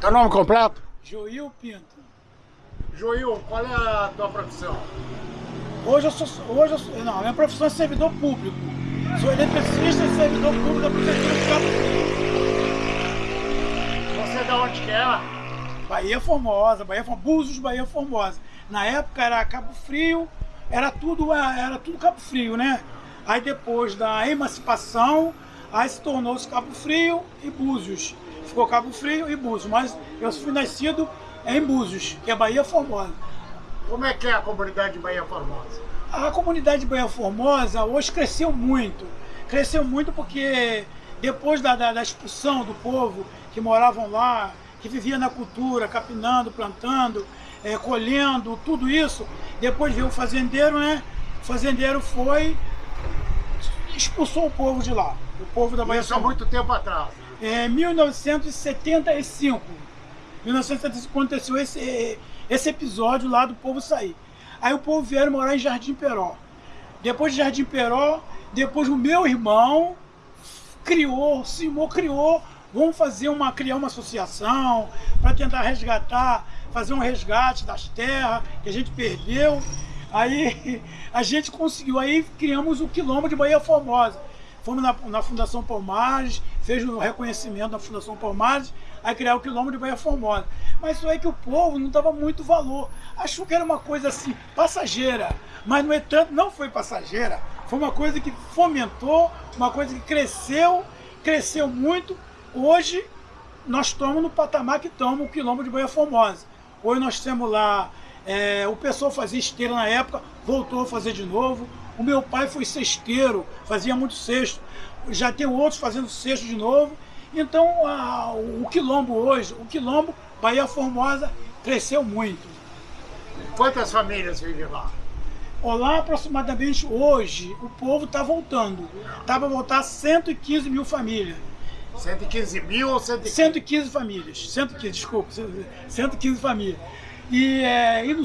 Teu nome completo? Joil Pinto. Joil, qual é a tua profissão? Hoje eu sou. Hoje eu sou, não, minha profissão é servidor público. Sou eletricista e servidor público da Prefeitura de Cabo Frio. Você é de onde que é? Bahia Formosa, Bahia Formosa, Búzios, Bahia Formosa. Na época era Cabo Frio, era tudo, era tudo Cabo Frio, né? Aí depois da emancipação, aí se tornou-se Cabo Frio e Búzios. Ficou Cabo Frio e Búzios, mas eu fui nascido em Búzios, que é Bahia Formosa. Como é que é a comunidade de Bahia Formosa? A comunidade de Bahia Formosa hoje cresceu muito. Cresceu muito porque depois da, da, da expulsão do povo que moravam lá, que vivia na cultura, capinando, plantando, é, colhendo, tudo isso, depois veio o fazendeiro, né? O fazendeiro foi, expulsou o povo de lá. O povo da Bahia Isso há muito tempo atrás. É 1975. 1975 aconteceu esse, esse episódio lá do povo sair. Aí o povo vieram morar em Jardim Peró. Depois de Jardim Peró, depois o meu irmão criou, Simão criou, vamos fazer uma, criar uma associação para tentar resgatar, fazer um resgate das terras que a gente perdeu. Aí a gente conseguiu, aí criamos o Quilombo de Bahia Formosa. Fomos na, na Fundação Palmares, fez o um reconhecimento da Fundação Palmares, aí criar o Quilombo de Bahia Formosa. Mas isso é que o povo não dava muito valor. Achou que era uma coisa assim, passageira. Mas no entanto, não foi passageira. Foi uma coisa que fomentou, uma coisa que cresceu, cresceu muito. Hoje nós estamos no patamar que estamos, o Quilombo de Bahia Formosa. Hoje nós temos lá, é, o pessoal fazia esteira na época, voltou a fazer de novo. O meu pai foi cesteiro, fazia muito cesto. Já tem outros fazendo cesto de novo. Então a, o quilombo hoje, o quilombo Bahia Formosa cresceu muito. Quantas famílias vivem lá? Olá, aproximadamente hoje, o povo está voltando. Está para voltar 115 mil famílias. 115 mil ou 115? 115 famílias. 115, desculpa, 115 famílias. E, é, e no,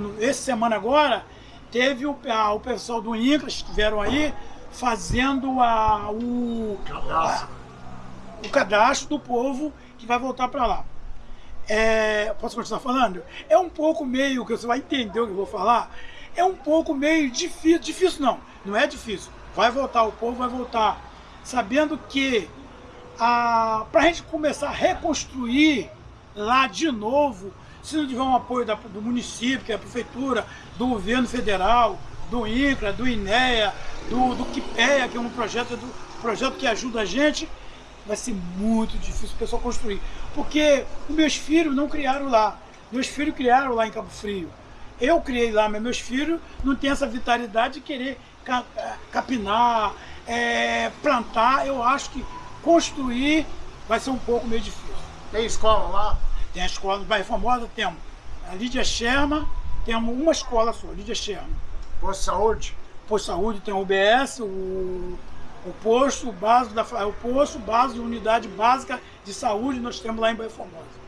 no, essa semana agora, teve o, a, o pessoal do INCRA, estiveram aí, fazendo a, o, cadastro. A, o cadastro do povo que vai voltar para lá. É, posso continuar falando? É um pouco meio, que você vai entender o que eu vou falar, é um pouco meio difícil, difícil não, não é difícil. Vai voltar, o povo vai voltar, sabendo que para a gente começar a reconstruir lá de novo, se não tiver um apoio da, do município, que é a prefeitura, do governo federal, do INCRA, do INEA, do, do QIPEA, que é um projeto, do, projeto que ajuda a gente, vai ser muito difícil o pessoal construir. Porque os meus filhos não criaram lá. Meus filhos criaram lá em Cabo Frio. Eu criei lá, mas meus filhos não têm essa vitalidade de querer capinar, é, plantar. Eu acho que construir vai ser um pouco meio difícil. Tem escola lá? Tem a escola do bairro Famosa, temos a Lídia Sherma, temos uma escola só, Lídia Sherma. Posto de saúde? Posto de saúde tem o UBS, o, o posto básico da o posto de unidade básica de saúde nós temos lá em Bairro Formosa.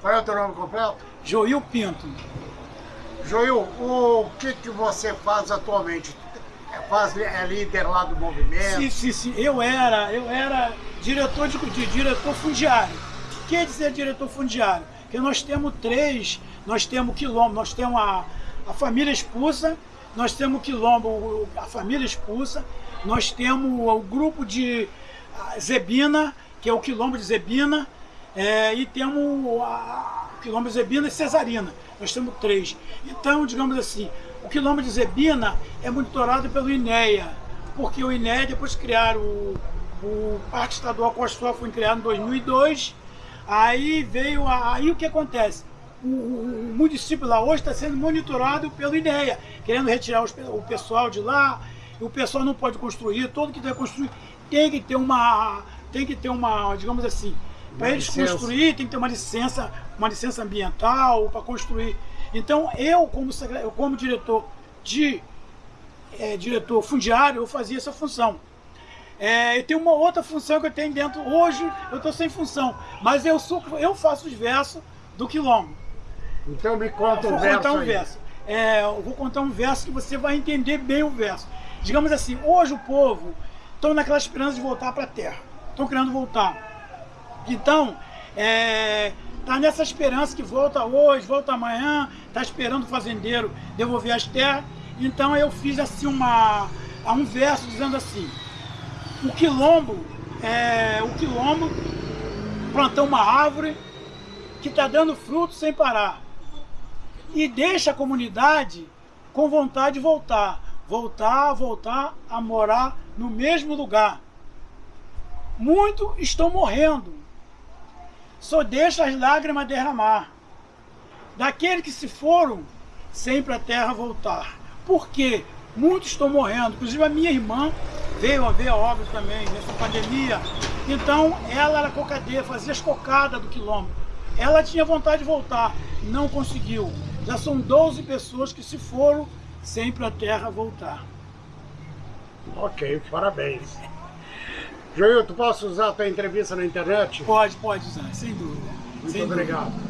Qual é o teu nome completo? Joil Pinto. Joil, o que, que você faz atualmente? É, faz, é líder lá do movimento? Sim, sim, sim. Eu era, eu era diretor de, de diretor fundiário. Que dizer diretor fundiário? Que nós temos três, nós temos quilombo, nós temos a, a família expulsa, nós temos o quilombo, a família expulsa, nós temos o grupo de Zebina, que é o quilombo de Zebina, é, e temos a, o quilombo de Zebina e Cesarina. Nós temos três. Então, digamos assim, o quilombo de Zebina é monitorado pelo INEA, porque o INEA, depois criaram o, o Parque Estadual Costa foi criado em 2002, aí veio, a, aí o que acontece? O, o, o município lá hoje está sendo monitorado pelo INEA, querendo retirar os, o pessoal de lá, o pessoal não pode construir, todo que quer construir tem que ter uma, tem que ter uma, digamos assim, para eles construir tem que ter uma licença, uma licença ambiental para construir. Então eu como, eu, como diretor de é, diretor fundiário, eu fazia essa função. É, e tem uma outra função que eu tenho dentro, hoje eu estou sem função, mas eu, sou, eu faço os versos do quilombo. Então me conta um vou verso contar um aí. verso. É, eu vou contar um verso que você vai entender bem o verso. Digamos assim, hoje o povo estão naquela esperança de voltar para a terra. Estão querendo voltar. Então, está é, tá nessa esperança que volta hoje, volta amanhã, tá esperando o fazendeiro devolver as terras. Então eu fiz assim uma, um verso dizendo assim, o quilombo, é, o quilombo plantou uma árvore que está dando fruto sem parar. E deixa a comunidade com vontade de voltar. Voltar, voltar a morar no mesmo lugar. Muitos estão morrendo. Só deixa as lágrimas derramar. Daqueles que se foram, sempre a terra voltar. Por quê? Muitos estão morrendo. Inclusive a minha irmã veio a ver a obra também, nessa pandemia. Então, ela era cocadeira, fazia as cocadas do quilômetro. Ela tinha vontade de voltar, não conseguiu. Já são 12 pessoas que se foram sem para a terra voltar. Ok, parabéns. Joilton, posso usar a tua entrevista na internet? Pode, pode usar, sem dúvida. Muito sem obrigado. Dúvida.